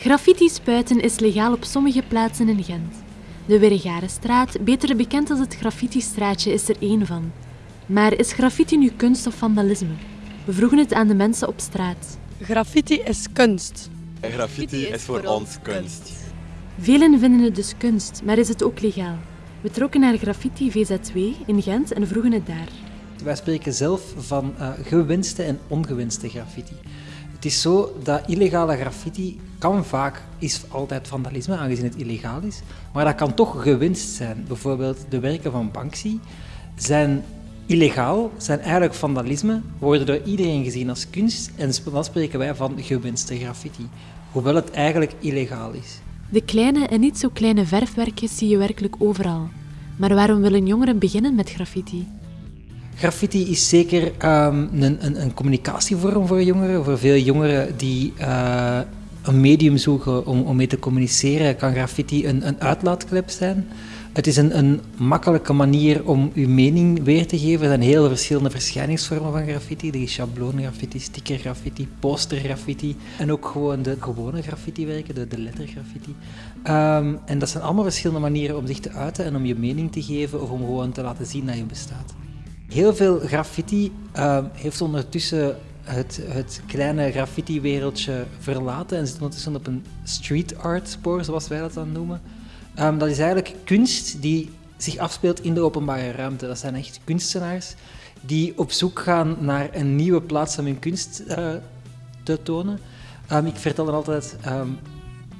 Graffiti spuiten is legaal op sommige plaatsen in Gent. De Weregarenstraat, beter bekend als het Graffiti-straatje, is er één van. Maar is graffiti nu kunst of vandalisme? We vroegen het aan de mensen op straat. Graffiti is kunst. Graffiti is voor ons kunst. Velen vinden het dus kunst, maar is het ook legaal? We trokken naar Graffiti VZ2 in Gent en vroegen het daar. Wij spreken zelf van uh, gewinste en ongewinste graffiti. Het is zo dat illegale graffiti kan vaak, is altijd vandalisme, aangezien het illegaal is, maar dat kan toch gewinst zijn. Bijvoorbeeld de werken van Banksy zijn illegaal, zijn eigenlijk vandalisme, worden door iedereen gezien als kunst en dan spreken wij van gewinste graffiti, hoewel het eigenlijk illegaal is. De kleine en niet zo kleine verfwerkjes zie je werkelijk overal. Maar waarom willen jongeren beginnen met graffiti? Graffiti is zeker um, een, een, een, communicatievorm voor jongeren. Voor veel jongeren die uh, een medium zoeken om, om mee te communiceren, kan graffiti een, een uitlaatklep zijn. Het is een, een makkelijke manier om uw mening weer te geven. Er zijn heel verschillende verschijningsvormen van graffiti. Er is schabloongraffiti, stickergraffiti, postergraffiti en ook gewoon de gewone graffitiwerken, de, de lettergraffiti. Um, en dat zijn allemaal verschillende manieren om zich te uiten en om je mening te geven of om gewoon te laten zien dat je bestaat. Heel veel graffiti uh, heeft ondertussen het, het kleine graffiti-wereldje verlaten en zit ondertussen op een street art spoor, zoals wij dat dan noemen. Um, dat is eigenlijk kunst die zich afspeelt in de openbare ruimte. Dat zijn echt kunstenaars die op zoek gaan naar een nieuwe plaats om hun kunst uh, te tonen. Um, ik vertel dan altijd, um,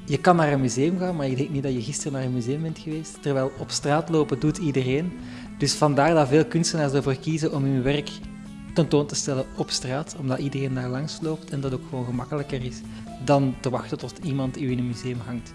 je kan naar een museum gaan, maar je denkt niet dat je gisteren naar een museum bent geweest. Terwijl op straat lopen doet iedereen. Dus vandaar dat veel kunstenaars ervoor kiezen om hun werk tentoon te stellen op straat, omdat iedereen daar langs loopt en dat ook gewoon gemakkelijker is dan te wachten tot iemand u in een museum hangt.